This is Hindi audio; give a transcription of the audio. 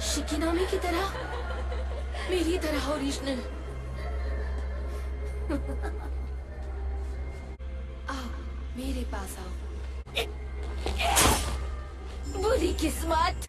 शिकिनामी की तरह। मेरी तरह ओरिजिनल आओ मेरे पास आओ। बुरी किस्मत।